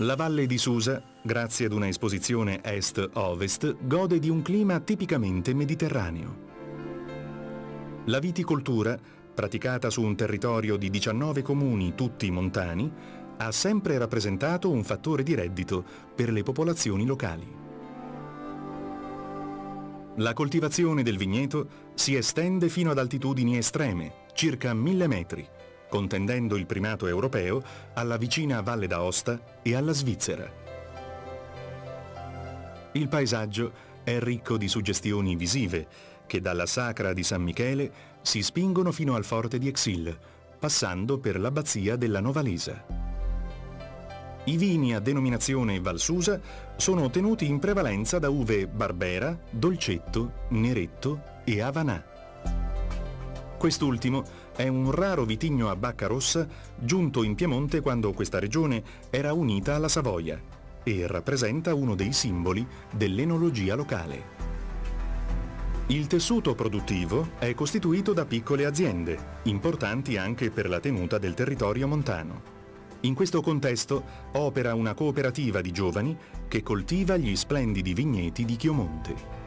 La valle di Susa, grazie ad una esposizione est-ovest, gode di un clima tipicamente mediterraneo. La viticoltura, praticata su un territorio di 19 comuni tutti montani, ha sempre rappresentato un fattore di reddito per le popolazioni locali. La coltivazione del vigneto si estende fino ad altitudini estreme, circa 1000 metri, contendendo il primato europeo alla vicina Valle d'Aosta e alla Svizzera. Il paesaggio è ricco di suggestioni visive che dalla Sacra di San Michele si spingono fino al forte di Exil, passando per l'abbazia della Novalesa. I vini a denominazione Valsusa sono ottenuti in prevalenza da uve Barbera, Dolcetto, Neretto e Avanà. Quest'ultimo è un raro vitigno a bacca rossa giunto in Piemonte quando questa regione era unita alla Savoia e rappresenta uno dei simboli dell'enologia locale. Il tessuto produttivo è costituito da piccole aziende, importanti anche per la tenuta del territorio montano. In questo contesto opera una cooperativa di giovani che coltiva gli splendidi vigneti di Chiomonte.